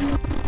you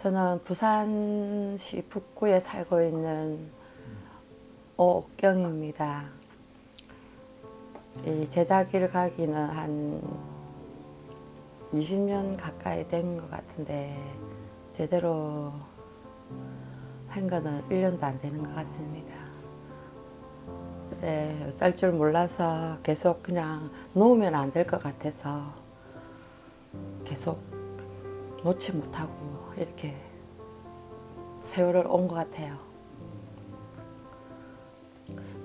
저는 부산시 북구에 살고 있는 오옥경입니다. 이 제자기를 가기는 한 20년 가까이 된 것 같은데 제대로 한 거는 1년도 안 되는 것 같습니다. 네, 어쩔 줄 몰라서 계속 그냥 놓으면 안 될 것 같아서 계속 놓지 못하고 이렇게 세월을 온 것 같아요.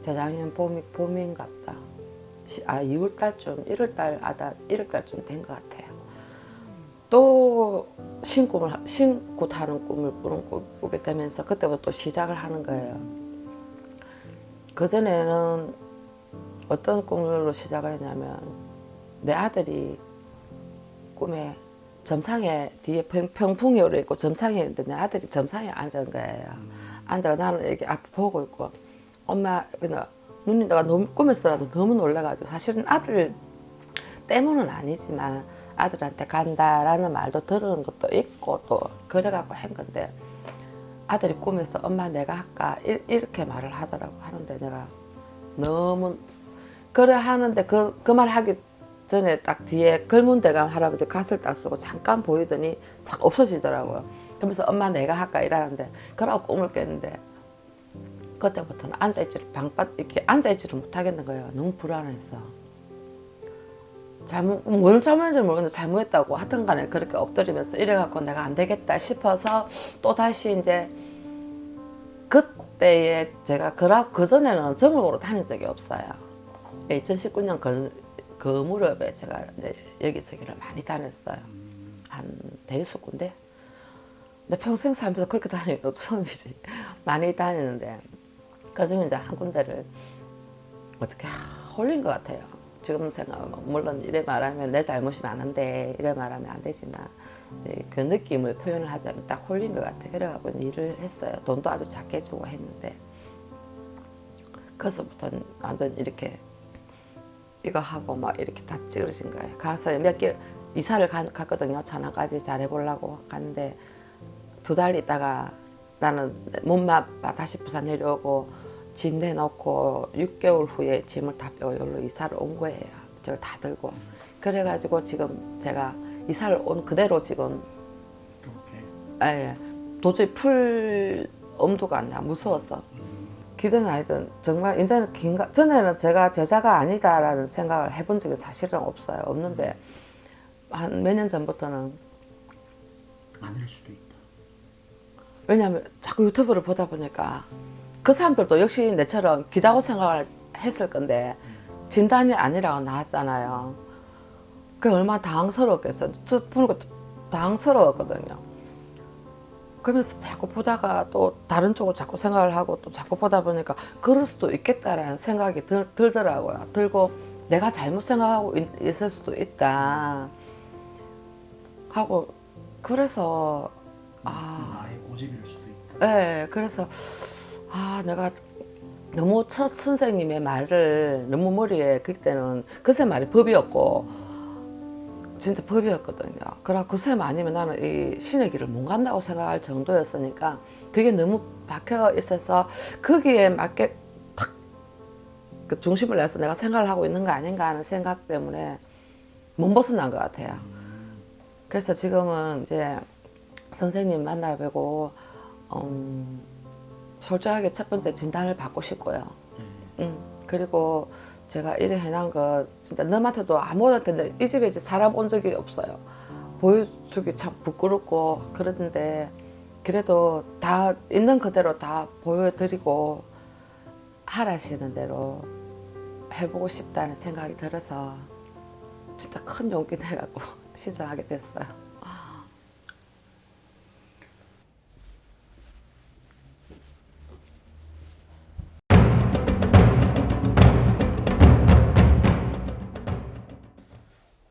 재작년 봄이, 봄인갑다. 아, 2월달쯤, 1월달, 아다 1월달쯤 된 것 같아요. 또 신꿈을, 신고 타는 꿈을 꾸는, 꾸게 되면서 그때부터 또 시작을 하는 거예요. 그전에는 어떤 꿈으로 시작을 했냐면 내 아들이 꿈에 점상에 뒤에 평, 평풍이 오르 있고 점상에 있는데 내 아들이 점상에 앉은 거예요. 앉아 나는 이렇게 앞 보고 있고 엄마 그냥 눈이 내가 너무 꿈에서라도 너무 놀라가지고 사실은 아들 때문은 아니지만 아들한테 간다라는 말도 들은 것도 있고 또 그래갖고 한 건데 아들이 꿈에서 엄마 내가 할까 이렇게 말을 하더라고 하는데 내가 너무 그래 하는데 그 그 말 하기 전에 딱 뒤에 글문대감 할아버지 갓을 딱 쓰고 잠깐 보이더니 싹 없어지더라고요. 그러면서 엄마 내가 할까 이러는데 그러고 꿈을 깼는데 그때부터는 앉아있지를 방밭 이렇게 앉아있지를 못하겠는 거예요. 너무 불안해서. 잘못 뭘 잘못했는지 모르겠는데 잘못했다고 하여튼 간에 그렇게 엎드리면서 이래갖고 내가 안 되겠다 싶어서 또 다시 이제 그때에 제가 그라 그전에는 정으로 다닌 적이 없어요. 2019년 그, 그 무렵에 제가 이제 여기저기를 많이 다녔어요. 한 대여섯 군데. 근데 평생 살면서 그렇게 다니는 거 처음이지. 많이 다니는데 그 중에 이제 한 군데를 어떻게 홀린 것 같아요. 지금 생각하면 물론 이래 말하면 내 잘못이 많은데 이래 말하면 안 되지만 그 느낌을 표현을 하자면 딱 홀린 것 같아. 그래갖고 일을 했어요. 돈도 아주 작게 주고 했는데 그래서부터 완전 이렇게 이거 하고 막 이렇게 다 찌그러진 거예요. 가서 몇 개 이사를 가, 갔거든요. 천안까지 잘해보려고 갔는데 두 달 있다가 나는 몸만 다시 부산 내려오고 짐 내놓고 6개월 후에 짐을 다 빼고 여기로 이사를 온 거예요. 제가 다 들고. 그래가지고 지금 제가 이사를 온 그대로 지금 예, 도저히 풀 엄두가 안 나. 무서웠어. 기든 아니든 정말 이제는 긴가 전에는 제가 제자가 아니다라는 생각을 해본 적이 사실은 없어요. 없는데 한 몇 년 전부터는 아닐 수도 있다. 왜냐하면 자꾸 유튜브를 보다 보니까 그 사람들도 역시 내처럼 기다고 생각을 했을 건데 진단이 아니라고 나왔잖아요. 그게 얼마나 당황스러웠겠어요. 저 보니까 당황스러웠거든요. 그러면서 자꾸 보다가 또 다른 쪽으로 자꾸 생각을 하고 또 자꾸 보다 보니까 그럴 수도 있겠다라는 생각이 들, 들더라고요. 들고 내가 잘못 생각하고 있, 있을 수도 있다 하고 그래서 아 나의 고집일 수도 있다. 네, 그래서 아 내가 너무 첫 선생님의 말을 너무 머리에 그때는 그새 말이 법이었고 진짜 법이었거든요. 그래 그새 아니면 나는 이 신의 길을 못 간다고 생각할 정도였으니까 그게 너무 박혀 있어서 거기에 맞게 탁 그 중심을 내서 내가 생각을 하고 있는 거 아닌가 하는 생각 때문에 못 벗어난 것 같아요. 그래서 지금은 이제 선생님 만나 뵈고 음, 솔직하게 첫 번째 진단을 받고 싶고요. 음, 그리고 제가 이래 해놓은 거 진짜 너한테도 아무한테는 이 집에 이제 살아본 적이 없어요. 보여주기 참 부끄럽고 그러는데 그래도 다 있는 그대로 다 보여드리고 하라시는 대로 해보고 싶다는 생각이 들어서 진짜 큰 용기 내갖고 신청하게 됐어요.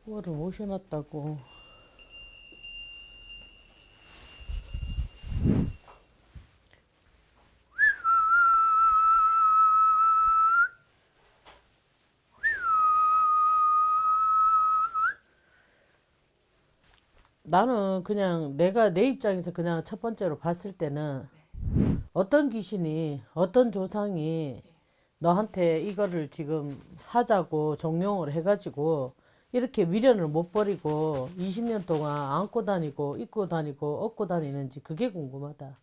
뭐를 모셔놨다고. 나는 그냥 내가 내 입장에서 그냥 첫 번째로 봤을 때는 어떤 귀신이 어떤 조상이 너한테 이거를 지금 하자고 정령을 해가지고 이렇게 미련을 못 버리고 20년 동안 안고 다니고 입고 다니고 업고 다니는지 그게 궁금하다.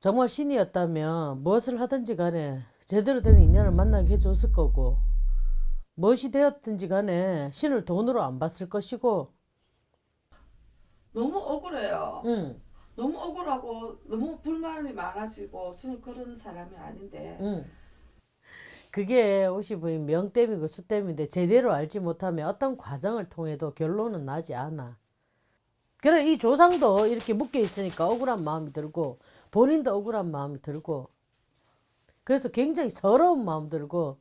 정말 신이었다면 무엇을 하든지 간에 제대로 된 인연을 만나게 해줬을 거고 무엇이 되었든지 간에 신을 돈으로 안 봤을 것이고 너무 억울해요. 응, 너무 억울하고 너무 불만이 많아지고 저는 그런 사람이 아닌데 응. 그게 옷이 부인 명땜이고 수땜인데 제대로 알지 못하면 어떤 과정을 통해도 결론은 나지 않아. 그래 이 조상도 이렇게 묶여 있으니까 억울한 마음이 들고 본인도 억울한 마음이 들고 그래서 굉장히 서러운 마음 들고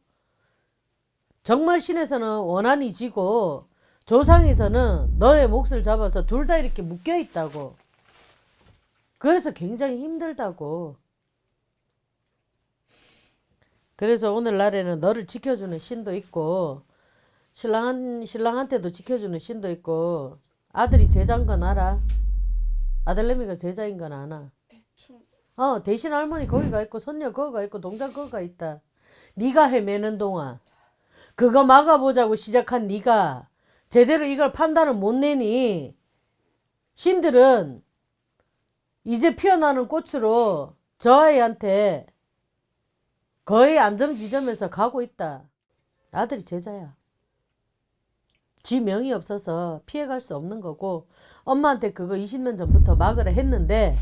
정말 신에서는 원한이 지고 조상에서는 너의 몫을 잡아서 둘 다 이렇게 묶여 있다고. 그래서 굉장히 힘들다고. 그래서 오늘날에는 너를 지켜주는 신도 있고 신랑 신랑한테도 지켜주는 신도 있고 아들이 제자인 건 알아? 아들내미가 제자인 건 아나? 어 대신 할머니 거기가 있고 손녀 거기가 있고 동장 거기가 있다. 네가 헤매는 동안 그거 막아보자고 시작한 네가 제대로 이걸 판단을 못 내니 신들은 이제 피어나는 꽃으로 저 아이한테 거의 안전 지점에서 가고 있다. 아들이 제자야. 지 명이 없어서 피해갈 수 없는 거고 엄마한테 그거 20년 전부터 막으라 했는데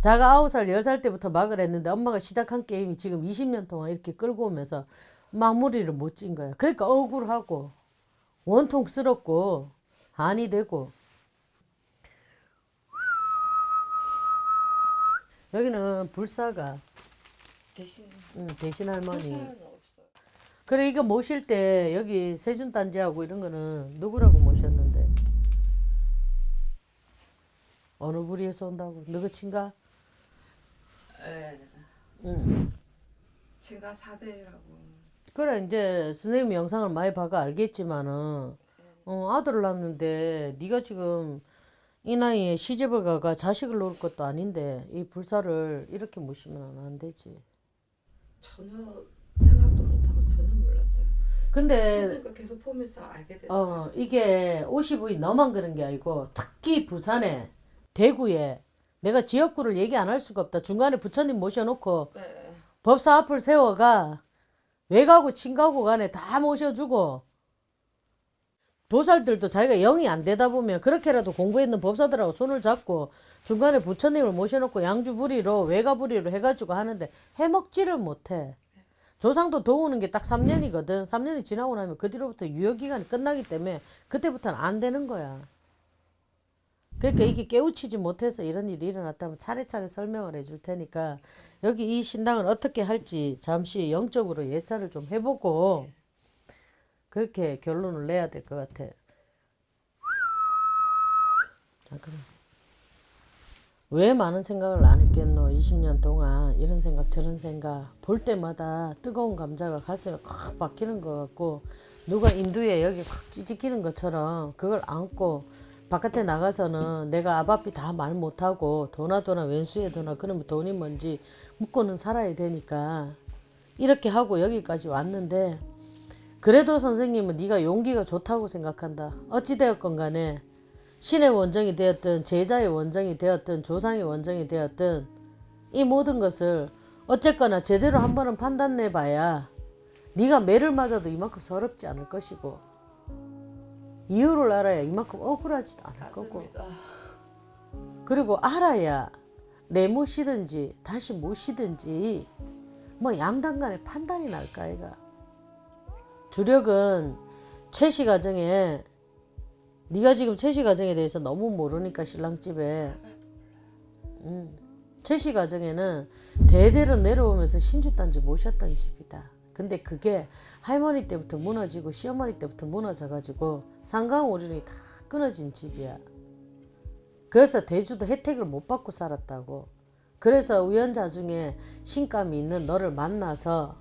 자가 9살, 10살 때부터 막으라 했는데 엄마가 시작한 게임이 지금 20년 동안 이렇게 끌고 오면서 마무리를 못 찐 거야. 그러니까 억울하고 원통스럽고 한이 되고 여기는 불사가 대신 응, 대신 할머니. 그래 이거 모실 때 여기 세준 단지하고 이런 거는 누구라고 모셨는데? 어느 부리에서 온다고? 너그 친가? 예, 응. 제가 4대라고 그래 이제 선생님 영상을 많이 봐가 알겠지만은 어, 아들을 낳았는데 네가 지금 이 나이에 시집을 가가 자식을 놓을 것도 아닌데 이 불사를 이렇게 모시면 안 되지. 전혀 생각도 못하고 전혀 몰랐어요. 근데 계속 보면서 알게 됐어요. 어, 이게 50이 너만 그런 게 아니고 특히 부산에 대구에 내가 지역구를 얘기 안 할 수가 없다. 중간에 부처님 모셔놓고 네. 법사 앞을 세워가 외가고 친가고 간에 다 모셔주고 보살들도 자기가 영이 안 되다 보면 그렇게라도 공부했는 법사들하고 손을 잡고 중간에 부처님을 모셔놓고 양주부리로 외가부리로 해가지고 하는데 해먹지를 못해. 조상도 도우는 게 딱 3년이거든. 3년이 지나고 나면 그 뒤로부터 유효기간이 끝나기 때문에 그때부터는 안 되는 거야. 그러니까 이게 깨우치지 못해서 이런 일이 일어났다면 차례차례 설명을 해줄 테니까 여기 이 신당을 어떻게 할지 잠시 영적으로 예찰을 좀 해보고 그렇게 결론을 내야 될 것 같아. 잠깐만. 왜 많은 생각을 안 했겠노? 20년 동안 이런 생각 저런 생각 볼 때마다 뜨거운 감자가 가슴에 콱 박히는 것 같고 누가 인두에 여기 확 찌직기는 것처럼 그걸 안고 바깥에 나가서는 내가 아바피 다말 못하고 도나 도나 왼수에 도나 그러면 돈이 뭔지 묻고는 살아야 되니까 이렇게 하고 여기까지 왔는데 그래도 선생님은 네가 용기가 좋다고 생각한다. 어찌되었건 간에 신의 원정이 되었든 제자의 원정이 되었든 조상의 원정이 되었든 이 모든 것을 어쨌거나 제대로 한 번은 판단내 봐야 네가 매를 맞아도 이만큼 서럽지 않을 것이고 이유를 알아야 이만큼 억울하지도 않을 거고 맞습니다. 그리고 알아야 내못이든지 다시 못이든지 뭐 양당 간에 판단이 날까 아이가 주력은 최씨 가정에 네가 지금 최씨 가정에 대해서 너무 모르니까 신랑집에. 음, 최씨 가정에는 대대로 내려오면서 신주단지 모셨던 집이다. 근데 그게 할머니 때부터 무너지고 시어머니 때부터 무너져가지고 상강오륜이 다 끊어진 집이야. 그래서 대주도 혜택을 못 받고 살았다고. 그래서 우연자 중에 신감이 있는 너를 만나서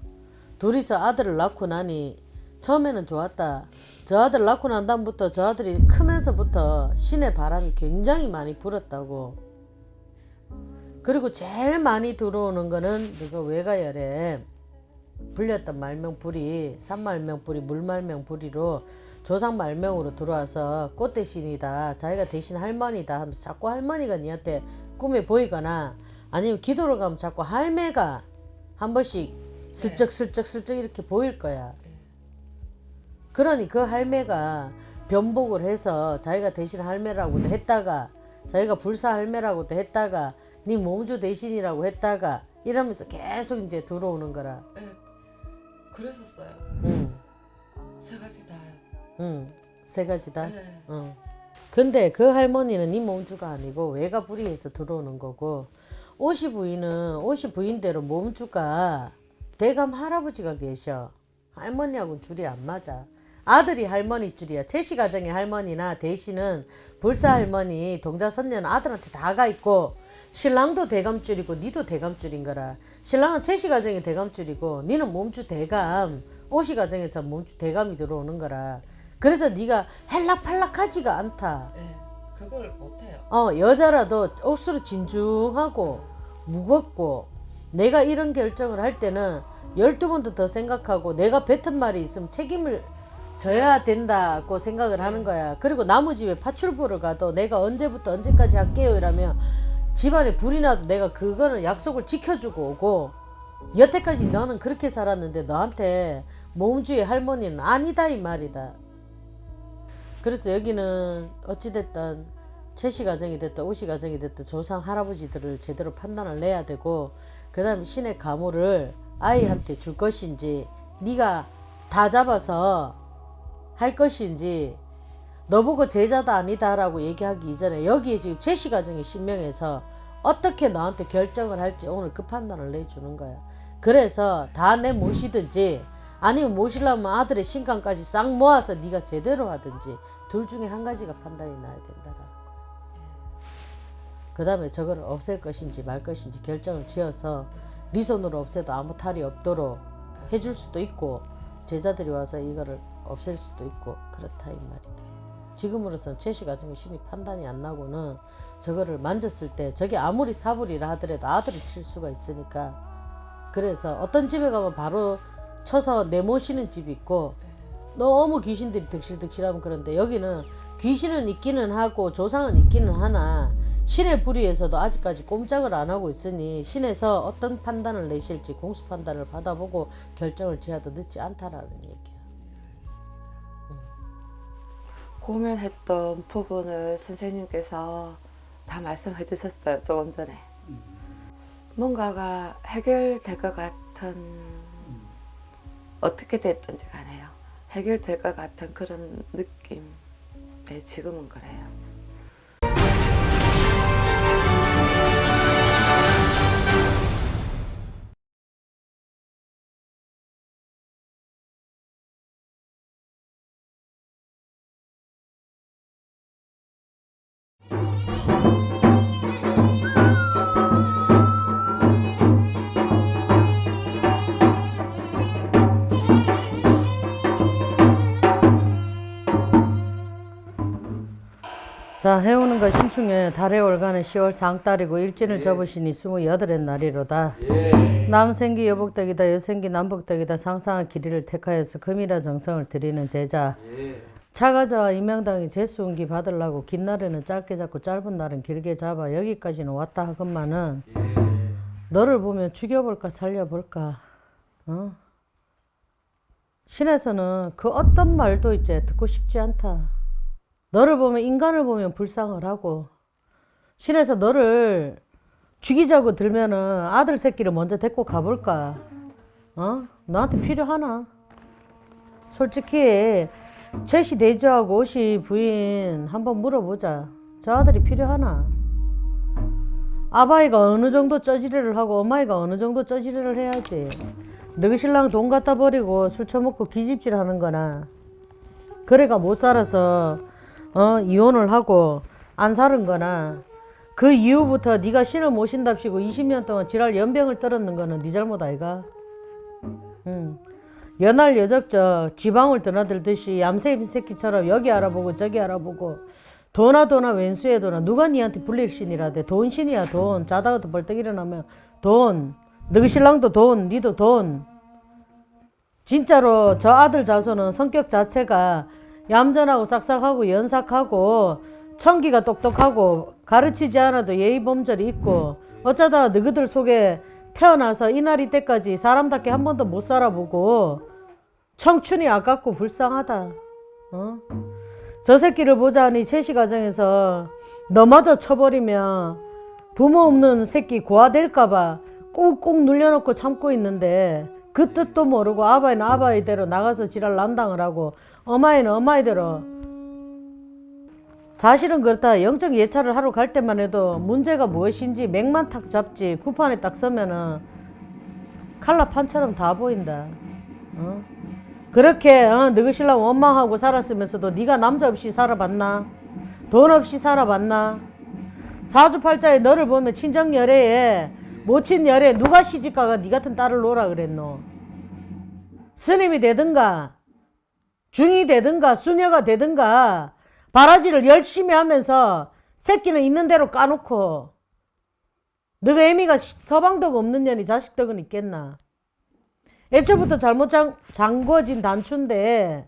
둘이서 아들을 낳고 나니 처음에는 좋았다. 저 아들 낳고 난 다음부터 저 아들이 크면서부터 신의 바람이 굉장히 많이 불었다고. 그리고 제일 많이 들어오는 거는 너가 외가열에 불렸던 말명불이 산말명불이 물말명불이로 조상 말명으로 들어와서 꽃 대신이다. 자기가 대신 할머니다 하면서 자꾸 할머니가 니한테 꿈에 보이거나 아니면 기도를 가면 자꾸 할매가 한 번씩 슬쩍 슬쩍 슬쩍 이렇게 보일 거야. 그러니 그 할매가 변복을 해서 자기가 대신 할매라고도 했다가 자기가 불사 할매라고도 했다가 네 몸주 대신이라고 했다가 이러면서 계속 이제 들어오는 거라. 예, 그랬었어요. 응, 세 가지 다요. 응, 세 가지다. 예. 어. 근데 그 할머니는 네 몸주가 아니고 외가 불이에서 들어오는 거고 오시 부인은 오시 부인대로 몸주가 대감 할아버지가 계셔. 할머니하고는 줄이 안 맞아. 아들이 할머니 줄이야. 채씨 가정의 할머니나 대신은 불사 할머니, 동자 선녀는 아들한테 다 가 있고 신랑도 대감줄이고 니도 대감줄인 거라. 신랑은 채씨 가정의 대감줄이고 니는 몸주 대감, 오시 가정에서 몸주 대감이 들어오는 거라. 그래서 네가 헬락팔락하지가 않다. 예. 그걸 못해요. 어 여자라도 억수로 진중하고 무겁고 내가 이런 결정을 할 때는 열두 번도 더 생각하고 내가 뱉은 말이 있으면 책임을 져야 된다고 생각을 하는 거야. 그리고 나무 집에 파출부를 가도 내가 언제부터 언제까지 할게요 이라면 집안에 불이 나도 내가 그거는 약속을 지켜주고 오고 여태까지 너는 그렇게 살았는데 너한테 몸주의 할머니는 아니다 이 말이다. 그래서 여기는 어찌됐든 최씨 가정이 됐든 오씨 가정이 됐든 조상 할아버지들을 제대로 판단을 내야 되고 그 다음에 신의 가물을 아이한테 줄 것인지 네가 다 잡아서 할 것인지 너보고 제자다 아니다라고 얘기하기 이전에 여기에 지금 최씨 가정이 신명해서 어떻게 너한테 결정을 할지 오늘 그 판단을 내주는 거야. 그래서 다 내 모시든지 아니면 모시려면 아들의 신강까지 싹 모아서 네가 제대로 하든지 둘 중에 한 가지가 판단이 나야 된다라는 거야. 그 다음에 저걸 없앨 것인지 말 것인지 결정을 지어서 네 손으로 없애도 아무 탈이 없도록 해줄 수도 있고 제자들이 와서 이거를 없앨 수도 있고 그렇다 이 말이다. 지금으로선 최씨 가정의 신이 판단이 안 나고는 저거를 만졌을 때 저게 아무리 사불이라 하더라도 아들이 칠 수가 있으니까 그래서 어떤 집에 가면 바로 쳐서 내모시는 집이 있고 너무 귀신들이 득실득실하면 그런데 여기는 귀신은 있기는 하고 조상은 있기는 하나 신의 불의에서도 아직까지 꼼짝을 안 하고 있으니 신에서 어떤 판단을 내실지 공수 판단을 받아보고 결정을 지어도 늦지 않다라는 얘기 고민했던 부분을 선생님께서 다 말씀해 주셨어요. 조금 전에. 뭔가가 해결될 것 같은 어떻게 됐든지 간에요. 해결될 것 같은 그런 느낌. 네, 지금은 그래요. 자 해오는 것 신충에 달의 월간은 10월 상달이고 일진을 접으시니 28의 날이로다. 남생기 여복덕이다 여생기 남복덕이다 상상한 길이를 택하여서 금이라 정성을 드리는 제자 차가자와 임명당이 제수운기 받으려고 긴 날에는 짧게 잡고 짧은 날은 길게 잡아 여기까지는 왔다 하건만은 너를 보면 죽여볼까 살려볼까 어? 신에서는 그 어떤 말도 이제 듣고 싶지 않다. 너를 보면 인간을 보면 불쌍을 하고 신에서 너를 죽이자고 들면은 아들 새끼를 먼저 데리고 가볼까? 어? 너한테 필요하나? 솔직히 제시 대주하고 오시 부인 한번 물어보자. 저 아들이 필요하나? 아바이가 어느 정도 쩌지레를 하고 엄마이가 어느 정도 쩌지레를 해야지. 너희 신랑 돈 갖다 버리고 술 처먹고 기집질 하는 거나 그래가 못 살아서 어 이혼을 하고 안 사는 거나 그 이후부터 네가 신을 모신답시고 20년 동안 지랄 연병을 떨었는 거는 네 잘못 아이가? 응. 연할 여적적 지방을 드나들듯이 얌새인 새끼처럼 여기 알아보고 저기 알아보고 도나 도나 왼수에 도나 누가 니한테 불릴 신이라대 돈 신이야 돈 자다가도 벌떡 일어나면 돈 너희 신랑도 돈 니도 돈 진짜로 저 아들 자손은 성격 자체가 얌전하고 싹싹하고 연삭하고 청기가 똑똑하고 가르치지 않아도 예의 범절이 있고 어쩌다 너희들 속에 태어나서 이날이 때까지 사람답게 한 번도 못 살아보고 청춘이 아깝고 불쌍하다. 어? 저 새끼를 보자니 채시 가정에서 너마저 쳐버리면 부모 없는 새끼 고아될까봐 꾹꾹 눌려놓고 참고 있는데 그 뜻도 모르고 아바이는 아바이대로 나가서 지랄 난당을 하고 어마이는 어마이대로. 사실은 그렇다. 영적 예찰을 하러 갈 때만 해도 문제가 무엇인지 맥만 탁 잡지 구판에 딱 서면은 칼라 판처럼 다 보인다. 어? 그렇게 어, 너희 신랑 원망하고 살았으면서도 네가 남자 없이 살아봤나? 돈 없이 살아봤나? 사주팔자에 너를 보면 친정열애에 모친열애 누가 시집가가 네 같은 딸을 놓으라 그랬노? 스님이 되든가 중이 되든가 수녀가 되든가 바라지를 열심히 하면서 새끼는 있는 대로 까놓고 너가 애미가 서방덕 없는 년이 자식덕은 있겠나? 애초부터 잘못 장, 잠궈진 단추인데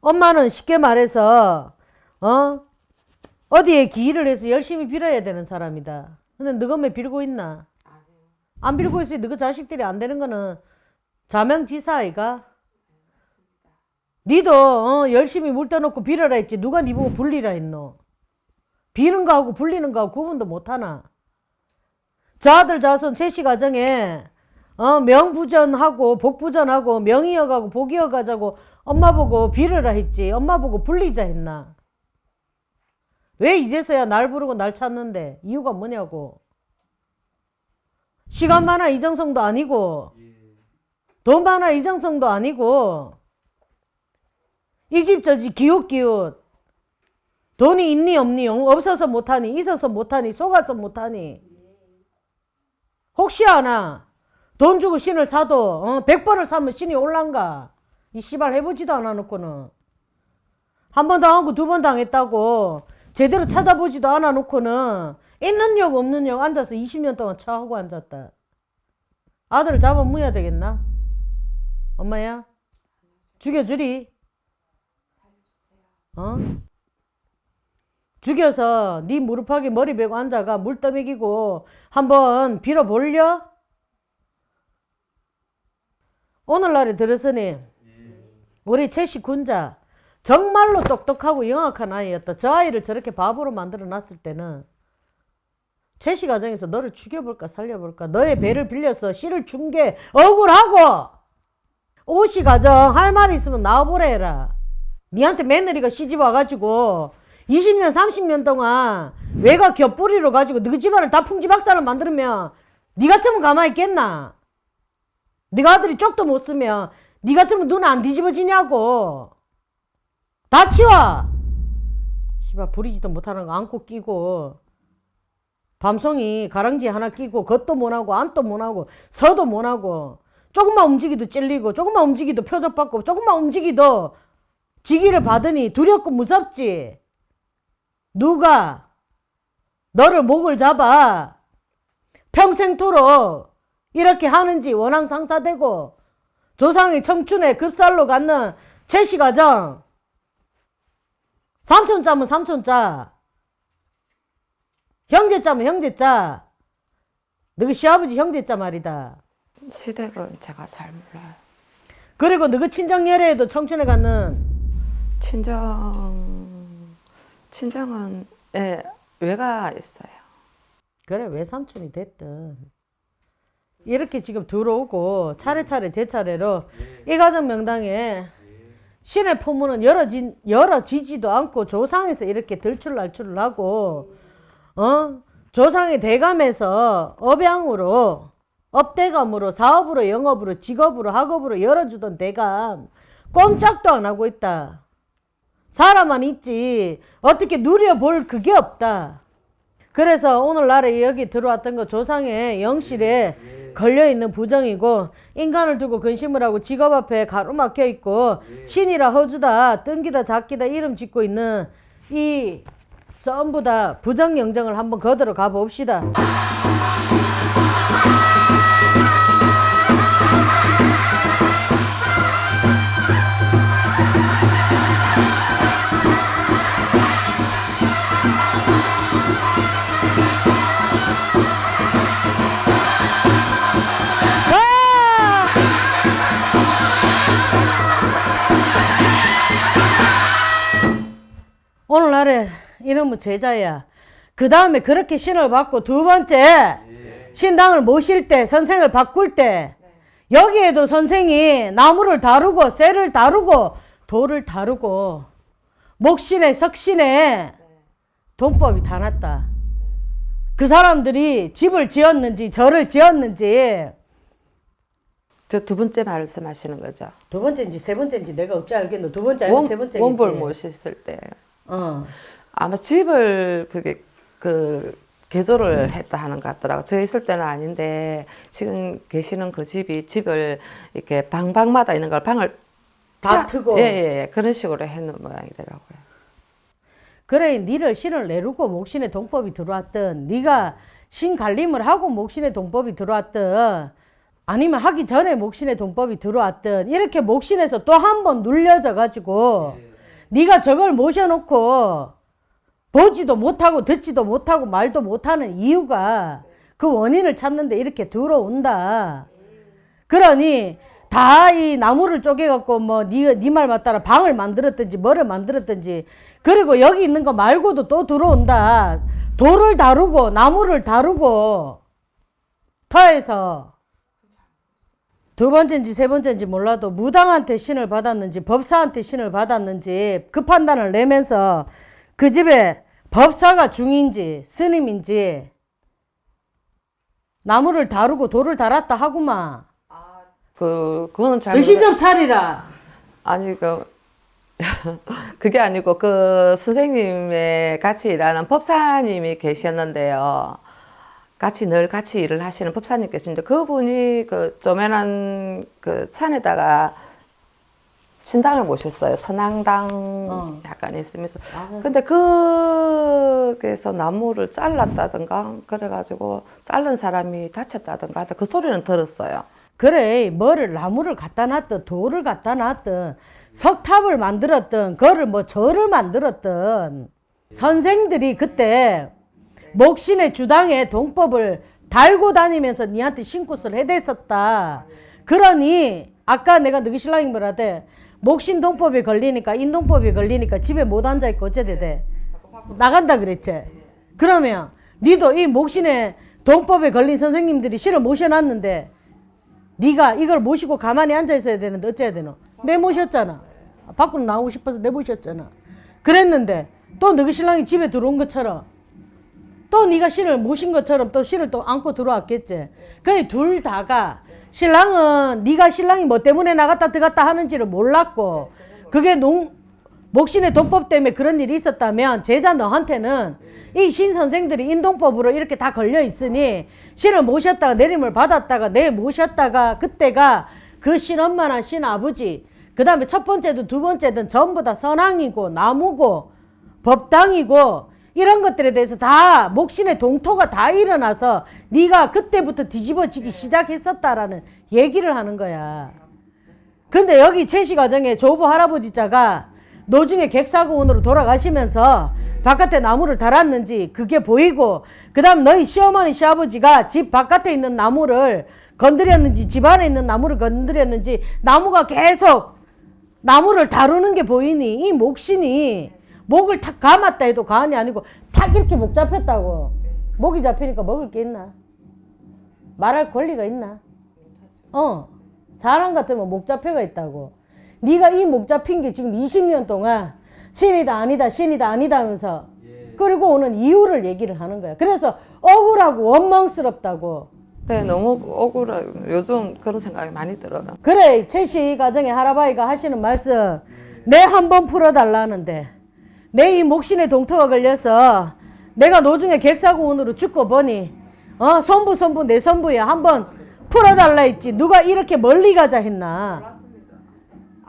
엄마는 쉽게 말해서 어? 어디에 기일을 해서 열심히 빌어야 되는 사람이다. 근데 너가 왜 빌고 있나? 안 빌고 있으니 너가 자식들이 안 되는 거는 자명지사 아이가 니도 어, 열심히 물 떠놓고 빌어라 했지. 누가 니 보고 불리라 했노? 비는 거하고 불리는 거하고 구분도 못하나? 저 아들 자손 채씨 가정에 어, 명부전하고 복부전하고 명이어가고 복이어가자고 엄마 보고 빌어라 했지. 엄마 보고 불리자 했나? 왜 이제서야 날 부르고 날 찾는데? 이유가 뭐냐고? 시간 많아 이정성도 아니고. 돈 많아 이정성도 아니고 이 집 저 집 기웃기웃. 돈이 있니 없니? 없어서 못하니 있어서 못하니 속아서 못하니. 혹시 아나? 돈 주고 신을 사도 어, 100번을 사면 신이 올란가? 이 씨발 해보지도 않아 놓고는. 한 번 당하고 두 번 당했다고 제대로 찾아보지도 않아 놓고는. 있는 역 없는 역 앉아서 20년 동안 차하고 앉았다. 아들을 잡아 무야 되겠나? 엄마야? 죽여주리 어? 죽여서 네 무릎하게 머리 베고 앉아가 물 떠먹이고 한번 빌어볼려? 오늘날에 들었으니 우리 채씨 군자 정말로 똑똑하고 영악한 아이였다. 저 아이를 저렇게 바보로 만들어 놨을 때는 채씨 가정에서 너를 죽여볼까 살려볼까 너의 배를 빌려서 씨를 준 게 억울하고 오씨 가정 할 말 있으면 나와보라 해라. 니한테 며느리가 시집 와가지고 20년 30년 동안 외가 겹뿌리로 가지고 너희 집안을 다 풍지박산을 만들면 니 같으면 가만히 있겠나? 네가 아들이 쪽도 못 쓰면 니 같으면 눈 안 뒤집어지냐고. 다 치워. 씨발 부리지도 못하는 거 안고 끼고. 밤송이 가랑지 하나 끼고 겉도 못하고 안도 못하고 서도 못하고 조금만 움직이도 찔리고 조금만 움직이도 표적받고 조금만 움직이도 지기를 받으니 두렵고 무섭지. 누가 너를 목을 잡아 평생토록 이렇게 하는지 원앙 상사되고 조상의 청춘에 급살로 갖는 채시 가정. 삼촌짜면 삼촌짜. 형제짜면 형제짜. 너희 시아버지 형제짜 말이다. 시댁은 제가 잘 몰라요. 그리고 너그 친정 열애에도 청춘에 갔는 친정 친정은 예, 외가 있어요. 그래 외삼촌이 됐든 이렇게 지금 들어오고 차례차례 제 차례로 이 가정 명당에 신의 포문은 열어지, 열어지지도 않고 조상에서 이렇게 들출날출을 하고 어 조상의 대감에서 업양으로 업대감으로 사업으로 영업으로 직업으로 학업으로 열어주던 대감 꼼짝도 안 하고 있다. 사람만 있지 어떻게 누려볼 그게 없다. 그래서 오늘날에 여기 들어왔던 거 조상의 영실에 걸려 있는 부정이고 인간을 두고 근심을 하고 직업 앞에 가로막혀 있고 신이라 허주다 뜬기다 작기다 이름 짓고 있는 이 전부 다 부정 영정을 한번 거들어 가 봅시다. 오늘날에 이놈의 제자야. 그 다음에 그렇게 신을 받고 두 번째 신당을 모실 때 선생을 바꿀 때 여기에도 선생이 나무를 다루고 쇠를 다루고 돌을 다루고 목신에 석신에 돈법이 다 났다. 그 사람들이 집을 지었는지 절을 지었는지 저 두 번째 말씀하시는 거죠. 두 번째인지 세 번째인지 내가 어찌 알겠노? 두 번째 아니면 원, 세 번째인지? 원볼 모셨을 때 어. 아마 집을 그게 그 개조를 했다 하는 것 같더라고. 저 있을 때는 아닌데 지금 계시는 그 집이 집을 이렇게 방방마다 있는 걸 방을 다 짜- 트고. 예, 예, 예. 그런 식으로 해놓은 모양이더라고요. 그래 니를 신을 내르고 목신의 동법이 들어왔든 네가 신 갈림을 하고 목신의 동법이 들어왔든 아니면 하기 전에 목신의 동법이 들어왔든 이렇게 목신에서 또 한 번 눌려져 가지고 네가 저걸 모셔놓고 보지도 못하고 듣지도 못하고 말도 못하는 이유가 그 원인을 찾는데 이렇게 들어온다. 그러니 다 이 나무를 쪼개갖고 뭐니말 맞따라 방을 만들었든지 뭐를 만들었든지 그리고 여기 있는 거 말고도 또 들어온다. 돌을 다루고 나무를 다루고 터에서 두 번째인지 세 번째인지 몰라도 무당한테 신을 받았는지 법사한테 신을 받았는지 그 판단을 내면서 그 집에 법사가 중인지 스님인지 나무를 다루고 돌을 달았다 하구만 그 그거는 잘 정신 좀 차리라 아니 그 그게 아니고 그 선생님의 같이 일하는 법사님이 계셨는데요. 같이 늘 같이 일을 하시는 법사님 계십니다. 그분이 그 조면한 그 산에다가 신당을 모셨어요. 선앙당 어. 약간 있으면서. 근데 그게서 나무를 잘랐다든가 그래가지고 자른 사람이 다쳤다든가 하여튼 그 소리는 들었어요. 그래 뭐를 나무를 갖다 놨든 돌을 갖다 놨든 석탑을 만들었든 그거를 뭐 절을 만들었든 선생들이 그때 목신의 주당에 동법을 달고 다니면서 니한테 신굿을 해댔었다. 그러니 아까 내가 너희 신랑이 뭐라대 목신 동법에 걸리니까 인동법에 걸리니까 집에 못 앉아 있고 어째 되대 나간다 그랬지. 그러면 니도 이 목신의 동법에 걸린 선생님들이 실을 모셔놨는데 네가 이걸 모시고 가만히 앉아 있어야 되는데 어째야 되노? 내 모셨잖아. 밖으로 나오고 싶어서 내 모셨잖아. 그랬는데 또 너희 신랑이 집에 들어온 것처럼 또 네가 신을 모신 것처럼 또 신을 또 안고 들어왔겠지. 그래 둘 다가 신랑은 네가 신랑이 뭐 때문에 나갔다 들어갔다 하는지를 몰랐고 그게 농 목신의 도법 때문에 그런 일이 있었다면 제자 너한테는 이 신 선생들이 인동법으로 이렇게 다 걸려 있으니 신을 모셨다가 내림을 받았다가 내 모셨다가 그때가 그 신 엄마나 신 아버지 그 다음에 첫 번째든 두 번째든 전부 다 선왕이고 나무고 법당이고 이런 것들에 대해서 다 목신의 동토가 다 일어나서 네가 그때부터 뒤집어지기 시작했었다라는 얘기를 하는 거야. 근데 여기 채시 과정에 조부 할아버지 자가 노중에 객사고원으로 돌아가시면서 바깥에 나무를 달았는지 그게 보이고 그 다음 너희 시어머니 시아버지가 집 바깥에 있는 나무를 건드렸는지 집 안에 있는 나무를 건드렸는지 나무가 계속 나무를 다루는 게 보이니 이 목신이 목을 탁 감았다 해도 가안이 아니고 탁 이렇게 목 잡혔다고. 목이 잡히니까 먹을 게 있나? 말할 권리가 있나? 어. 사람 같으면 목 잡혀가 있다고. 네가 이 목 잡힌 게 지금 20년 동안 신이다 아니다 신이다 아니다 하면서 그리고 오는 이유를 얘기를 하는 거야. 그래서 억울하고 원망스럽다고. 네, 너무 억울해요. 요즘 그런 생각이 많이 들어요. 그래 최씨 가정의 할아버지가 하시는 말씀 내 한 번 풀어달라는데 내이 목신에 동터가 걸려서 내가 노중에 객사고원으로 죽고 보니 어 손부 손부 내 손부에 한번 풀어달라 했지 누가 이렇게 멀리 가자 했나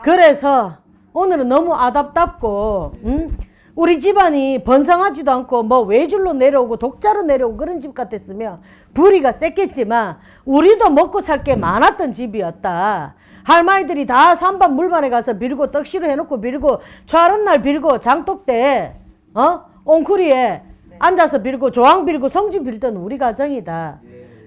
그래서 오늘은 너무 아답답고 응? 우리 집안이 번성하지도 않고 뭐 외줄로 내려오고 독자로 내려오고 그런 집 같았으면 불이가 셌겠지만 우리도 먹고 살 게 많았던 집이었다. 할머니들이 다 산반 물반에 가서 빌고 떡시로 해놓고 빌고 철은 날 빌고 장독 때 어? 옹쿠리에 앉아서 빌고 조항 빌고 성주 빌던 우리 가정이다.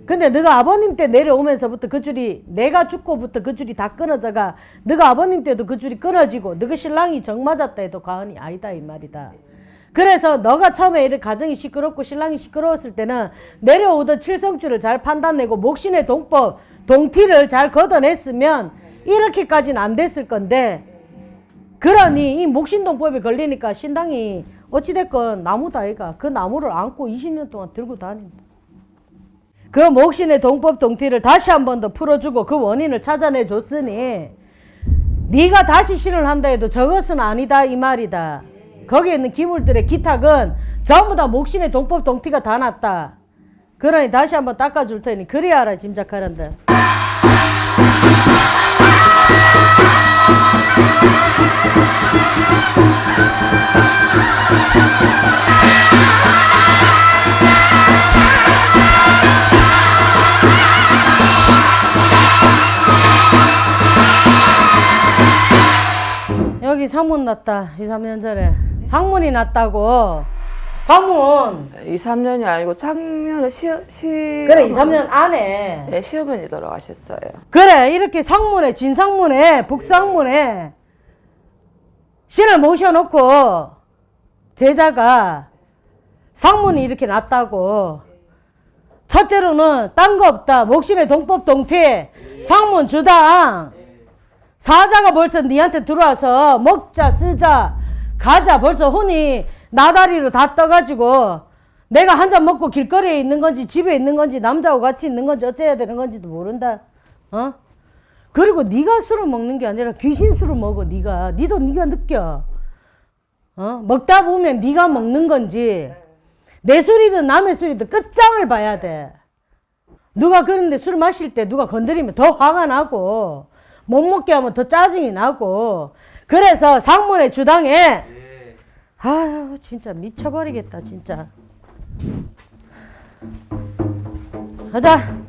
근데 너가 아버님 때 내려오면서부터 그 줄이 내가 죽고부터 그 줄이 다 끊어져가 너가 아버님 때도 그 줄이 끊어지고 너가 신랑이 정 맞았다 해도 과언이 아니다 이 말이다. 그래서 너가 처음에 이렇게 가정이 시끄럽고 신랑이 시끄러웠을 때는 내려오던 칠성줄을 잘 판단내고 목신의 동법 동피를 잘 걷어냈으면 이렇게까지는 안 됐을 건데 그러니 이 목신동법에 걸리니까 신당이 어찌됐건 나무다 아이가 그 나무를 안고 20년 동안 들고 다닌다. 그 목신의 동법 동티를 다시 한 번 더 풀어주고 그 원인을 찾아내 줬으니 네가 다시 신을 한다 해도 저것은 아니다 이 말이다. 거기에 있는 기물들의 기탁은 전부 다 목신의 동법 동티가 다 났다. 그러니 다시 한번 닦아줄 테니 그래야 알아 짐작하란다. 여기 상문 났다 2, 3년 전에. 상문이 났다고. 상문! 2, 3년이 아니고 작년에 시, 시 그래 2, 3년 안에. 네, 시어머니 돌아가셨어요. 그래 이렇게 상문에 진상문에 북상문에 신을 모셔놓고 제자가 상문이 이렇게 났다고. 첫째로는 딴 거 없다. 목신의 동법 동태. 상문 주당 사자가 벌써 니한테 들어와서 먹자 쓰자 가자. 벌써 혼이 나다리로 다 떠가지고 내가 한 잔 먹고 길거리에 있는 건지 집에 있는 건지 남자하고 같이 있는 건지 어째야 되는 건지도 모른다. 어 그리고 네가 술을 먹는 게 아니라 귀신 술을 먹어 네가. 니도 네가 느껴. 어? 먹다 보면 네가 먹는 건지. 내 술이든 남의 술이든 끝장을 봐야 돼. 누가 그런데 술 마실 때 누가 건드리면 더 화가 나고 못 먹게 하면 더 짜증이 나고. 그래서 상문의 주당에 아유 진짜 미쳐버리겠다 진짜. 가자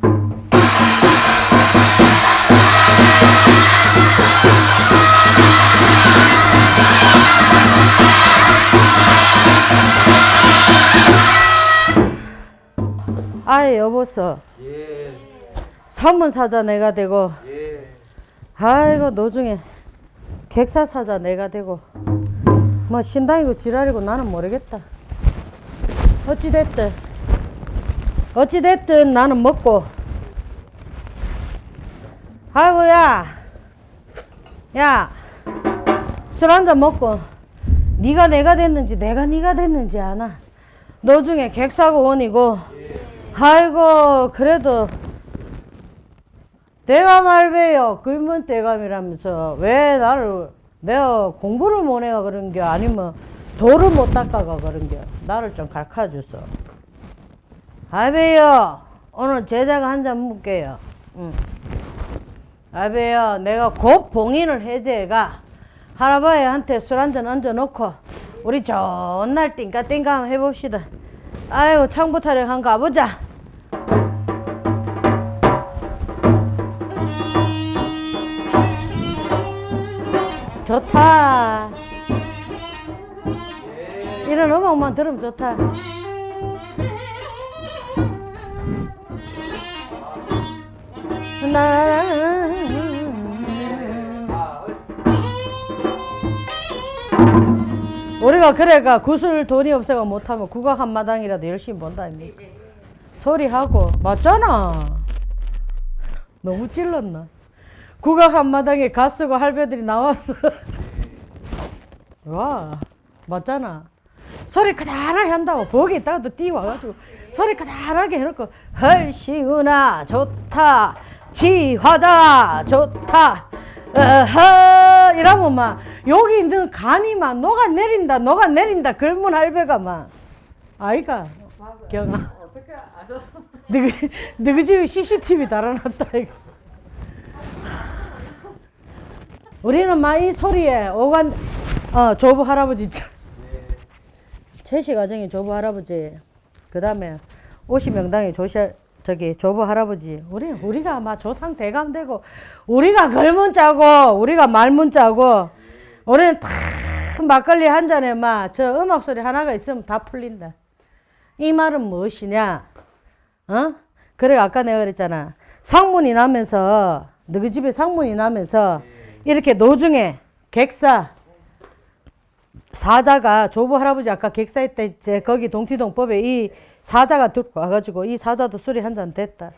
아예 여보서 예, 선문사자 내가 되고. 예. 아이고 노중에 객사사자 내가 되고. 뭐 신당이고 지랄이고 나는 모르겠다. 어찌됐든 어찌됐든 나는 먹고. 아이고 야 야 술 한잔 먹고 네가 내가 됐는지 내가 네가 됐는지 아나? 노중에 객사고 원이고. 아이고 그래도 대감 할배요 글문 대감이라면서 왜 나를 내가 공부를 못 해가 그런 게 아니면 돌을 못 닦아가 그런 게 나를 좀 가르쳐줬어 할배요 오늘 제자가 한 잔 묵게요. 응. 할배요 내가 곧 봉인을 해제가 할아버지한테 술 한잔 얹어놓고 우리 좋은 날 띵까띵까 한번 해봅시다 아이고 창부 타령 한번 가보자 좋다. 이런 음악만 들으면 좋다. 나 우리가 그래가 구슬 돈이 없어가 못하면 국악 한 마당이라도 열심히 본다 아닙니까? 소리하고 맞잖아. 너무 찔렀나? 국악 한 마당에 가수고 할배들이 나왔어. 와 맞잖아. 소리 크다랗게 한다고 거기 있다가도 뛰어와가지고 소리 크다랗게 해놓고 헐시구나 좋다 지화자 좋다 어허 이러면 막 여기 있는 간이 막 녹아내린다 녹아내린다 젊은 할배가 막 아이가 경아 어떻게 아셨어? 너희 너희 집에 CCTV 달아놨다 이거 우리는 막 이 소리에 오간 어 조부 할아버지 있죠. 채식 가정의 조부 할아버지 그 다음에 오시 명당의 조시 저기 조부 할아버지 우리 우리가 아마 조상 대감되고 우리가 걸문 짜고 우리가 말문 짜고 우리는 탁 막걸리 한 잔에 막 저 음악 소리 하나가 있으면 다 풀린다. 이 말은 무엇이냐? 어? 그래 아까 내가 그랬잖아. 상문이 나면서 너희 집에 상문이 나면서 이렇게 노중에 객사 사자가 조부 할아버지 아까 객사했대 제 거기 동티동법에 이 사자가 들고 와가지고 이 사자도 술이 한 잔 됐다.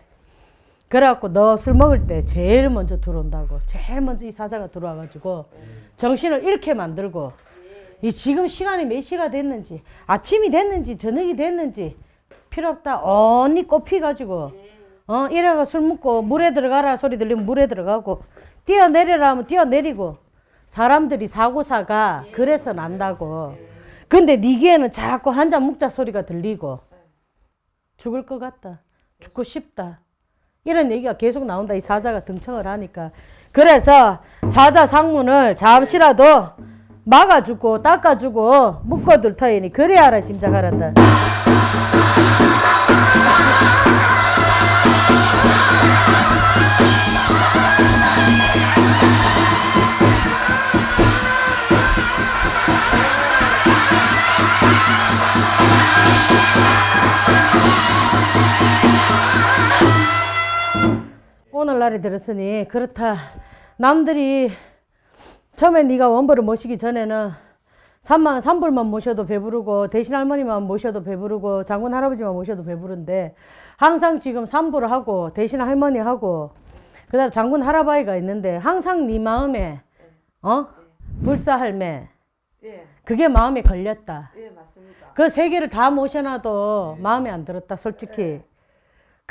그래갖고 너 술 먹을 때 제일 먼저 들어온다고. 제일 먼저 이 사자가 들어와가지고 정신을 잃게 만들고 이 지금 시간이 몇 시가 됐는지 아침이 됐는지 저녁이 됐는지 필요 없다. 언니 꼽히가지고 어 이래가 술 먹고 물에 들어가라 소리 들리면 물에 들어가고 뛰어내려라 하면 뛰어내리고 사람들이 사고사가 그래서 난다고. 근데 네 귀에는 자꾸 한잔 먹자 소리가 들리고 죽을 것 같다. 죽고 싶다. 이런 얘기가 계속 나온다. 이 사자가 등청을 하니까. 그래서 사자 상문을 잠시라도 막아주고 닦아주고 묶어둘 터이니 그래야라 짐작하란다 오늘날에 들었으니 그렇다. 남들이 처음에 네가 원벌을 모시기 전에는 산만 산불만 모셔도 배부르고 대신 할머니만 모셔도 배부르고 장군 할아버지만 모셔도 배부른데 항상 지금 산불을 하고 대신 할머니 하고 그 다음 장군 할아버지가 있는데 항상 네 마음에 어? 불사 할매. 예, 그게 마음에 걸렸다. 예 맞습니다. 그 세 개를 다 모셔놔도 마음에 안 들었다 솔직히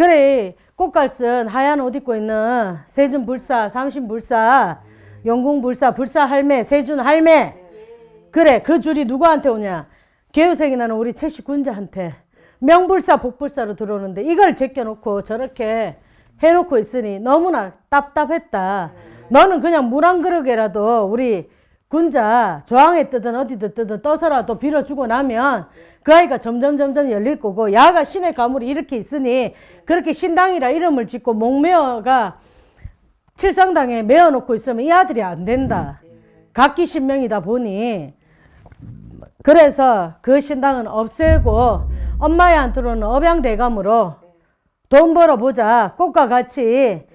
그래 꽃갈쓴 하얀 옷 입고 있는 세준 불사 삼신 불사 영궁 불사 불사 할매 세준 할매. 그래 그 줄이 누구한테 오냐? 개우생이 나는 우리 채식 군자한테. 명불사 복불사로 들어오는데 이걸 제껴놓고 저렇게 해놓고 있으니 너무나 답답했다. 너는 그냥 물 한 그릇이라도 우리 군자 조항에 뜨든 어디든 뜨든 떠서라도 빌어주고 나면 그 아이가 점점 점점 열릴 거고 야가 신의 가물이 이렇게 있으니 그렇게 신당이라 이름을 짓고 목매어가 칠성당에 메어놓고 있으면 이 아들이 안 된다. 각기 신명이다 보니. 그래서 그 신당은 없애고 엄마한테로는 업양대감으로 돈 벌어보자 꽃과 같이.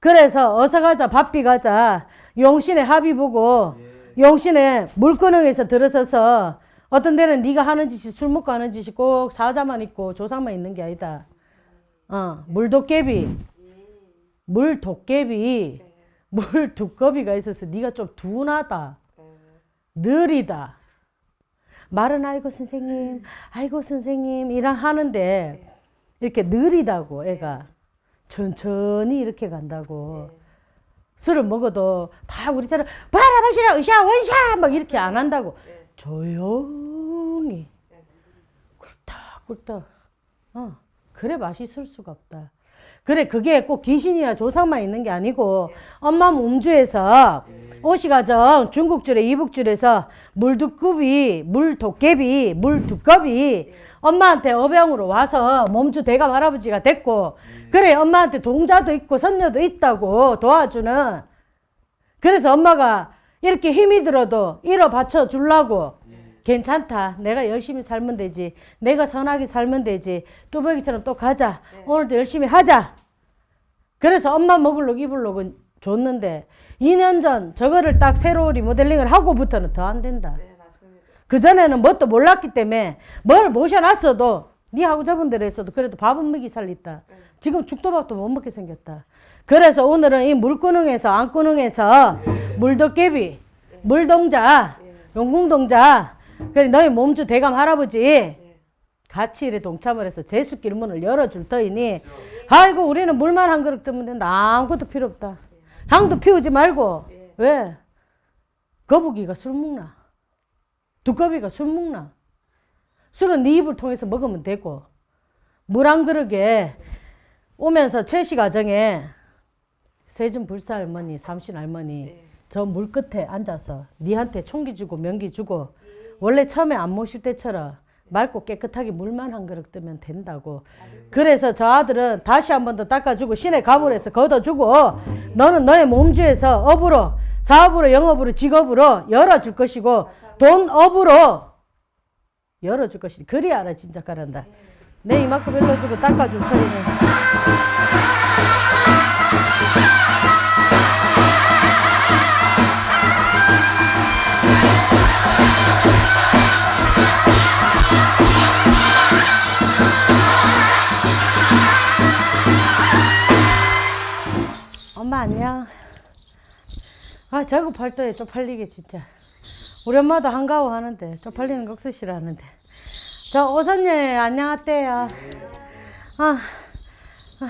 그래서 어서 가자 바삐 가자. 용신의 합의 보고 용신의 물구멍에서 들어서서 어떤 데는 네가 하는 짓이 술 먹고 하는 짓이 꼭 사자만 있고 조상만 있는 게 아니다. 어, 물도깨비, 물도깨비, 물두꺼비가 있어서 네가 좀 둔하다, 느리다. 말은 아이고 선생님, 아이고 선생님 이랑 하는데 이렇게 느리다고 애가 천천히 이렇게 간다고. 술을 먹어도 다 우리처럼 바라마시라 으쌰 원샤 막 이렇게 안 한다고 조용히. 꿀떡꿀떡 어 그래 맛있을 수가 없다. 그래 그게 꼭 귀신이나 조상만 있는 게 아니고 엄마 몸주에서 오시가정 중국줄에 이북줄에서 물두꺼비 물도깨비 물두꺼비 엄마한테 어병으로 와서 몸주 대감 할아버지가 됐고 그래 엄마한테 동자도 있고 선녀도 있다고 도와주는. 그래서 엄마가 이렇게 힘이 들어도 일어 받쳐 주려고. 괜찮다. 내가 열심히 살면 되지. 내가 선하게 살면 되지. 뚜벅이처럼 또 가자. 오늘도 열심히 하자. 그래서 엄마 먹을록 입을록은 줬는데 2년 전 저거를 딱 새로 리모델링을 하고부터는 더 안 된다. 그전에는 뭣도 몰랐기 때문에 뭘 모셔놨어도 니하고 저분들 했어도 그래도 밥은 먹이 살렸다. 지금 죽도밥도 못 먹게 생겼다. 그래서 오늘은 이 물구능에서 안구능에서 물도깨비, 물동자, 용궁동자, 그래 너희 몸주 대감 할아버지 같이 이래 동참을 해서 제수길 문을 열어줄 터이니 아이고 우리는 물만 한 그릇 뜨면 된다. 아무것도 필요 없다. 향도 피우지 말고 왜? 거북이가 술 먹나? 두꺼비가 술 먹나? 술은 네 입을 통해서 먹으면 되고 물 한 그릇에 오면서 채식 가정에 세준 불사 할머니, 삼신 할머니 저 물 끝에 앉아서 니한테 총기 주고 명기 주고 원래 처음에 안 모실 때처럼 맑고 깨끗하게 물만 한 그릇 뜨면 된다고. 그래서 저 아들은 다시 한 번 더 닦아주고 신의 가물에서 걷어주고 너는 너의 몸주에서 업으로 사업으로 영업으로 직업으로 열어줄 것이고 돈 업으로 열어줄 것이니 그리 알아 짐작하란다. 내 이만큼 일러주고 닦아줄 터이네. 엄마 안녕. 아 저거 팔도에 쪽팔리게 진짜. 우리 엄마도 한가워 하는데 쪽팔리는 거 억수 싫어하는데. 저 오선녀 안녕하세요. 아, 아,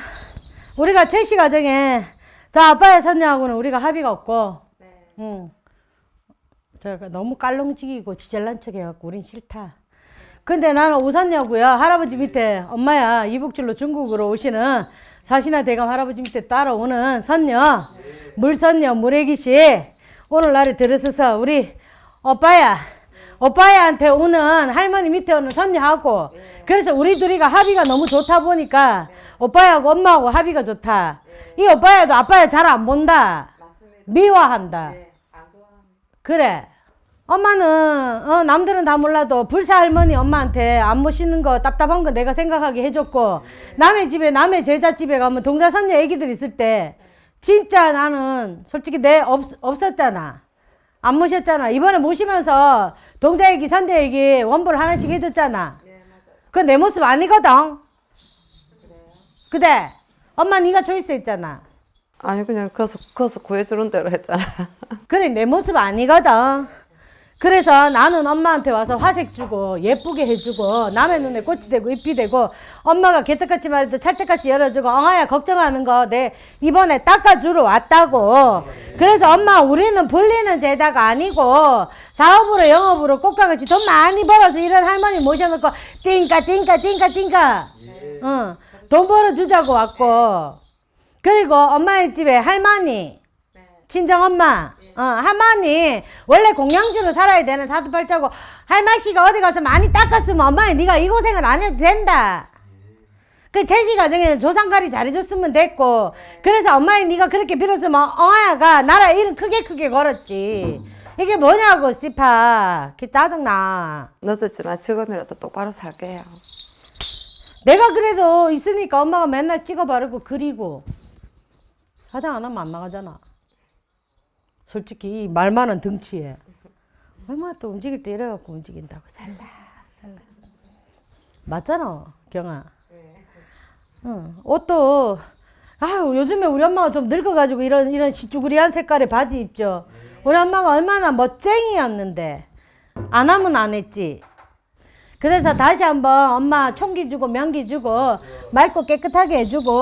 우리가 채식 가정에 저 아빠의 선녀하고는 우리가 합의가 없고, 응. 제가 너무 깔롱지기고 지잘난 척 해갖고 우린 싫다. 근데 나는 우선녀고요. 할아버지 밑에 엄마야 이북줄로 중국으로 오시는 사신아 대감 할아버지 밑에 따라오는 선녀 물선녀 물애기씨 오늘날에 들어서서 우리 오빠야 오빠야한테 오는 할머니 밑에 오는 선녀하고 그래서 우리 둘이가 합의가 너무 좋다 보니까 오빠야하고 엄마하고 합의가 좋다. 이 오빠야도 아빠야 잘 안 본다. 미워한다. 그래. 엄마는 어, 남들은 다 몰라도 불사 할머니 엄마한테 안 모시는 거 답답한 거 내가 생각하게 해줬고 남의 집에 남의 제자 집에 가면 동자선녀 애기들 있을 때 진짜 나는 솔직히 내 없, 없었잖아. 안 모셨잖아. 이번에 모시면서 동자 애기 선대 애기 원볼 하나씩 해줬잖아. 그건 내 모습 아니거든. 그래 엄마 네가 초이스 했잖아. 아니 그냥 거서 거서 구해주는 대로 했잖아. 그래 내 모습 아니거든. 그래서 나는 엄마한테 와서 화색 주고 예쁘게 해주고 남의 눈에 꽃이 되고 잎이 되고 엄마가 개떡같이 말해도 찰떡같이 열어주고 엉아야 걱정하는 거 내 이번에 닦아주러 왔다고. 그래서 엄마 우리는 불리는 제자가 아니고 사업으로 영업으로 꽃가같이 돈 많이 벌어서 이런 할머니 모셔놓고 띵까 띵까 띵까 띵까 응, 돈 벌어주자고 왔고. 그리고 엄마의 집에 할머니 친정 엄마, 어, 할머니 원래 공양주로 살아야 되는 사두팔자고 할머니가 어디 가서 많이 닦았으면 엄마니 네가 이 고생을 안 해도 된다. 그 제시 가정에는 조상가리 잘해줬으면 됐고 그래서 엄마니 네가 그렇게 빌었으면 어아야가 나라 이름 크게 크게 걸었지. 이게 뭐냐고 씨파. 그 짜증나. 늦었지만 지금이라도 똑바로 살게요. 내가 그래도 있으니까 엄마가 맨날 찍어 바르고 그리고 화장 안 하면 안 나가잖아. 솔직히 이말 많은 덩치에 얼마나 또 움직일 때 이래갖고 움직인다고 살라 살라 맞잖아 경아. 응. 옷도 아유 요즘에 우리 엄마가 좀 늙어가지고 이런 이런 시쭈그리한 색깔의 바지 입죠. 우리 엄마가 얼마나 멋쟁이였는데 안 하면 안 했지. 그래서 다시 한번 엄마 총기 주고 명기 주고 맑고 깨끗하게 해주고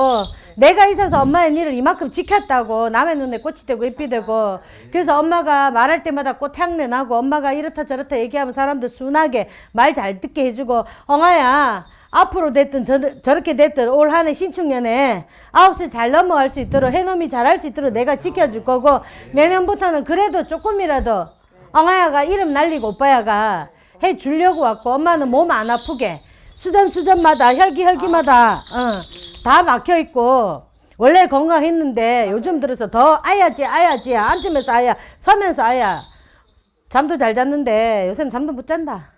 내가 있어서 엄마의 일을 이만큼 지켰다고 남의 눈에 꽃이 되고 잎이 되고. 그래서 엄마가 말할 때마다 꽃 향내 나고 엄마가 이렇다 저렇다 얘기하면 사람들 순하게 말 잘 듣게 해주고 엉아야 앞으로 됐든 저, 저렇게 됐든 올 한해 신축년에 아홉 시 잘 넘어갈 수 있도록 해놈이 잘할 수 있도록 내가 지켜줄 거고 내년부터는 그래도 조금이라도 엉아야가 이름 날리고 오빠야가 해 주려고 왔고 엄마는 몸 안 아프게 수전 수전마다 혈기 혈기마다. 어, 다 막혀 있고. 원래 건강했는데 요즘 들어서 더 아야지 아야지. 앉으면서 아야 서면서 아야. 잠도 잘 잤는데 요새는 잠도 못 잔다.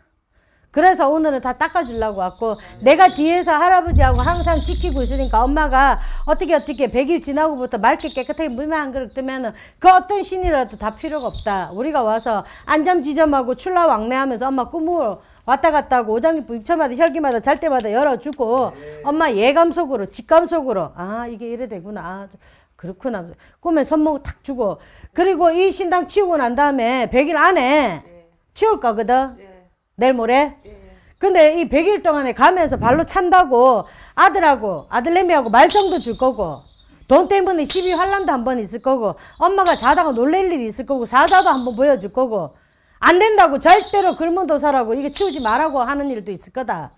그래서 오늘은 다 닦아주려고 왔고 내가 뒤에서 할아버지하고 항상 지키고 있으니까 엄마가 어떻게 어떻게 100일 지나고부터 맑게 깨끗하게 물만 한 그릇 뜨면 은 그 어떤 신이라도 다 필요가 없다. 우리가 와서 안점지점하고 출라 왕래하면서 엄마 꿈을 왔다 갔다 하고 오장기 부처마다 혈기마다 잘 때마다 열어주고 엄마 예감 속으로 직감 속으로 아 이게 이래 되구나. 아, 그렇구나. 꿈에 손목 탁 주고 그리고 이 신당 치우고 난 다음에 100일 안에 치울 거거든. 내일 모레? 근데 이 100일 동안에 가면서 발로 찬다고 아들하고 아들내미하고 말썽도 줄 거고 돈 때문에 시비 환란도 한 번 있을 거고 엄마가 자다가 놀랄 일이 있을 거고 사자도 한 번 보여줄 거고 안 된다고 절대로 글문도사라고 이게 치우지 말라고 하는 일도 있을 거다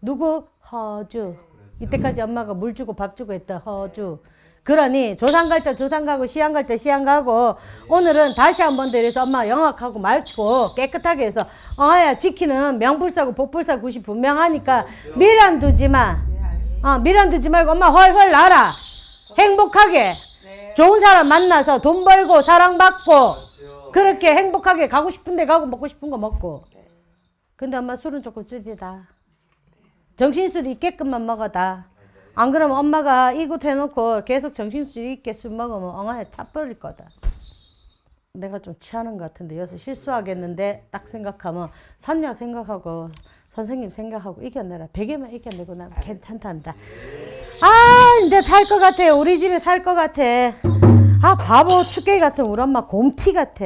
누구? 허주 이때까지 엄마가 물 주고 밥 주고 했던 허주 그러니 조상 갈때 조상 가고 시양 갈때 시양 가고 오늘은 다시 한번 데려서 엄마 영악하고 맑고 깨끗하게 해서 어야 지키는 명불사고 복불사 굿이 분명하니까 미련 두지 마. 어, 미련 두지 말고 엄마 헐헐 날아. 행복하게. 좋은 사람 만나서 돈 벌고 사랑받고 그렇게 행복하게 가고 싶은 데 가고 먹고 싶은 거 먹고. 근데 엄마 술은 조금 줄이다. 정신술 있게끔만 먹어다. 안 그러면 엄마가 이곳 해놓고 계속 정신술 있게 술 먹으면 엉아에 차 버릴 거다. 내가 좀 취하는 것 같은데 여기서 실수하겠는데 딱 생각하면 선녀 생각하고 선생님 생각하고 이겨내라. 베개만 이겨내고 나면 괜찮단다. 아 이제 살 것 같아. 우리 집에 살 것 같아. 아 바보 축게 같은 우리 엄마 곰티 같아.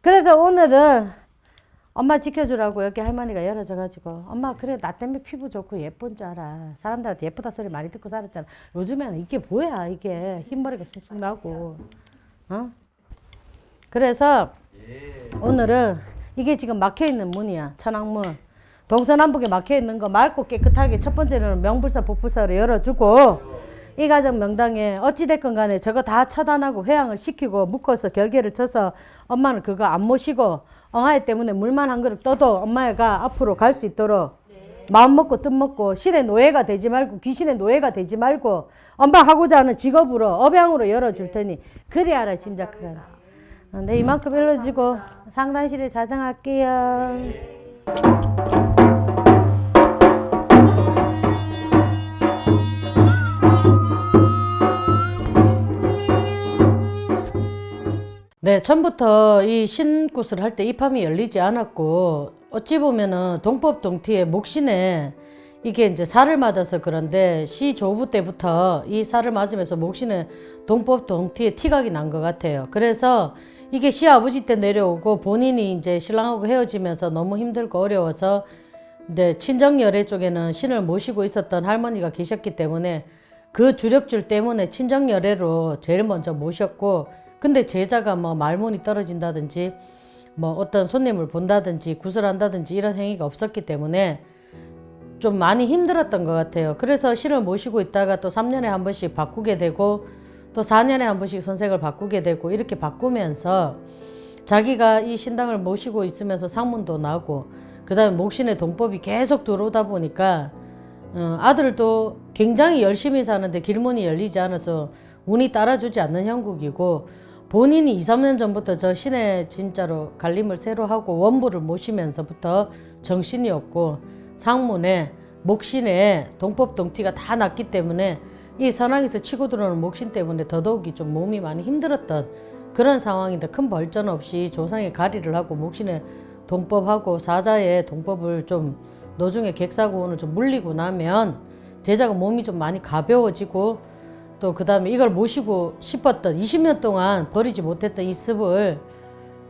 그래서 오늘은 엄마 지켜주라고 여기 할머니가 열어줘가지고 엄마 그래 나 때문에 피부 좋고 예쁜 줄 알아. 사람들한테 예쁘다 소리 많이 듣고 살았잖아. 요즘에는 이게 뭐야 이게. 흰머리가 쑥쑥 나고. 어? 그래서 오늘은 이게 지금 막혀있는 문이야 천왕문. 동서남북에 막혀있는 거 맑고 깨끗하게 첫 번째는 명불사 복불사로 열어주고 이 가정 명당에 어찌됐건 간에 저거 다 차단하고 회양을 시키고 묶어서 결계를 쳐서 엄마는 그거 안 모시고 엉아이 때문에 물만 한 그릇 떠도 엄마가 앞으로 갈 수 있도록 마음 먹고 뜻 먹고 신의 노예가 되지 말고 귀신의 노예가 되지 말고 엄마 하고자 하는 직업으로 업양으로 열어줄 테니 그리 알아 짐작하라 어, 네 이만큼 일러주고 상단실에 자정할게요 네, 처음부터 이 신굿을 할 때 입함이 열리지 않았고 어찌 보면은 동법 동티의 목신에 이게 이제 살을 맞아서 그런데 시 조부 때부터 이 살을 맞으면서 목신에 동법 동티의 티각이 난 것 같아요. 그래서 이게 시아버지 때 내려오고 본인이 이제 신랑하고 헤어지면서 너무 힘들고 어려워서 이제 친정열애 쪽에는 신을 모시고 있었던 할머니가 계셨기 때문에 그 주력줄 때문에 친정열애로 제일 먼저 모셨고 근데 제자가 뭐 말문이 떨어진다든지 뭐 어떤 손님을 본다든지 구슬한다든지 이런 행위가 없었기 때문에 좀 많이 힘들었던 것 같아요. 그래서 신을 모시고 있다가 또 3년에 한 번씩 바꾸게 되고 또 4년에 한 번씩 선생을 바꾸게 되고 이렇게 바꾸면서 자기가 이 신당을 모시고 있으면서 상문도 나고 그 다음에 목신의 동법이 계속 들어오다 보니까 어, 아들도 굉장히 열심히 사는데 길문이 열리지 않아서 운이 따라주지 않는 형국이고 본인이 2, 3년 전부터 저 신의 진짜로 갈림을 새로 하고 원부를 모시면서부터 정신이 없고 상문에 목신에 동법 동티가 다 났기 때문에 이 선왕에서 치고 들어오는 목신 때문에 더더욱이 좀 몸이 많이 힘들었던 그런 상황인데 큰 벌전 없이 조상의 가리를 하고 목신에 동법하고 사자의 동법을 좀 노중의 객사고원을 좀 물리고 나면 제자가 몸이 좀 많이 가벼워지고 또 그 다음에 이걸 모시고 싶었던 20년 동안 버리지 못했던 이 습을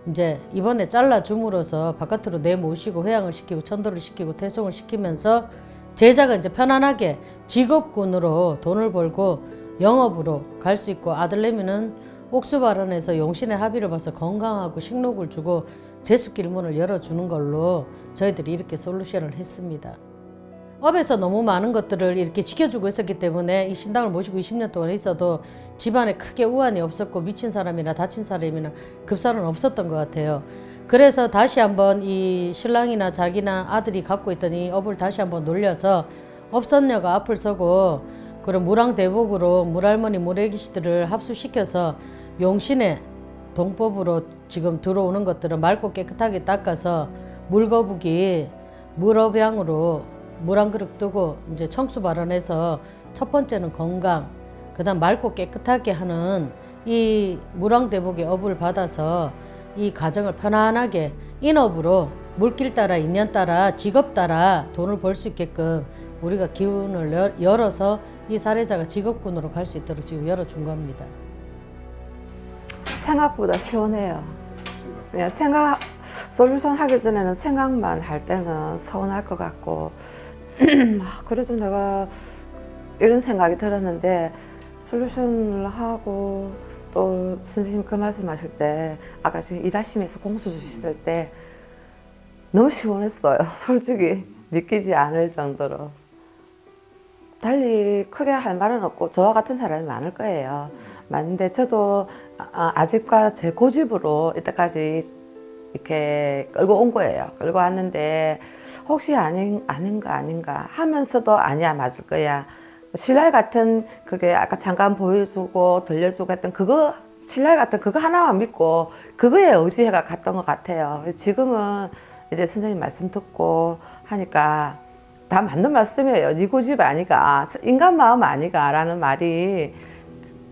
이제 이번에 잘라 줌으로써 바깥으로 내모시고 회양을 시키고 천도를 시키고 태송을 시키면서 제자가 이제 편안하게 직업군으로 돈을 벌고 영업으로 갈 수 있고 아들내미는 옥수발원에서 용신의 합의를 봐서 건강하고 식록을 주고 제습길 문을 열어주는 걸로 저희들이 이렇게 솔루션을 했습니다. 업에서 너무 많은 것들을 이렇게 지켜주고 있었기 때문에 이 신당을 모시고 20년 동안 있어도 집안에 크게 우환이 없었고 미친 사람이나 다친 사람이나 급사는 없었던 것 같아요. 그래서 다시 한번 이 신랑이나 자기나 아들이 갖고 있던 이 업을 다시 한번 놀려서 업선녀가 앞을 서고 그런 무랑대복으로 물할머니 물애기씨들을 합수시켜서 용신의 동법으로 지금 들어오는 것들은 맑고 깨끗하게 닦아서 물거북이 물업양으로 물한 그릇 두고 이제 청수 발언해서 첫 번째는 건강, 그 다음 맑고 깨끗하게 하는 이 무랑대복의 업을 받아서 이 가정을 편안하게 인업으로 물길 따라 인연 따라 직업 따라 돈을 벌 수 있게끔 우리가 기운을 열- 열어서 이 사례자가 직업군으로 갈 수 있도록 지금 열어준 겁니다. 생각보다 시원해요. 그냥 생각 솔루션 하기 전에는 생각만 할 때는 서운할 것 같고 아, 그래도 내가 이런 생각이 들었는데 솔루션을 하고 또 선생님 그 말씀하실 때 아까 지금 일하시면서 공수 주셨을 때 너무 시원했어요. 솔직히 믿기지 않을 정도로. 달리 크게 할 말은 없고 저와 같은 사람이 많을 거예요. 많은데 저도 아- 아직과 제 고집으로 이때까지 이렇게 끌고 온 거예요. 끌고 왔는데 혹시 아닌 아닌가 아닌가 하면서도 아니야 맞을 거야. 신랄 같은 그게 아까 잠깐 보여주고 들려주고 했던 그거 신랄 같은 그거 하나만 믿고 그거에 의지해가 갔던 것 같아요. 지금은 이제 선생님 말씀 듣고 하니까 다 맞는 말씀이에요. 네 고집 아니가 인간 마음 아니가 라는 말이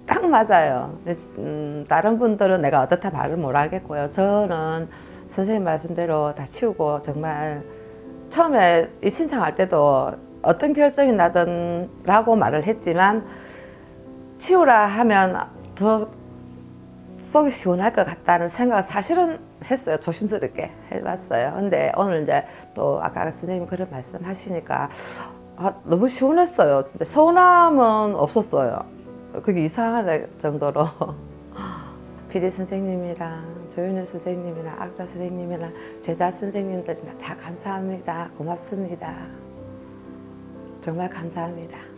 딱 맞아요. 음, 다른 분들은 내가 어떻다 말을 못 하겠고요. 저는 선생님 말씀대로 다 치우고 정말 처음에 이 신청할 때도 어떤 결정이 나든 라고 말을 했지만 치우라 하면 더 속이 시원할 것 같다는 생각을 사실은 했어요. 조심스럽게 해봤어요. 근데 오늘 이제 또 아까 선생님 그런 말씀 하시니까 아, 너무 시원했어요. 진짜 서운함은 없었어요. 그게 이상할 정도로 PD 선생님이랑 조윤희 선생님이랑 악사 선생님이랑 제자 선생님들이랑 다 감사합니다. 고맙습니다. 정말 감사합니다.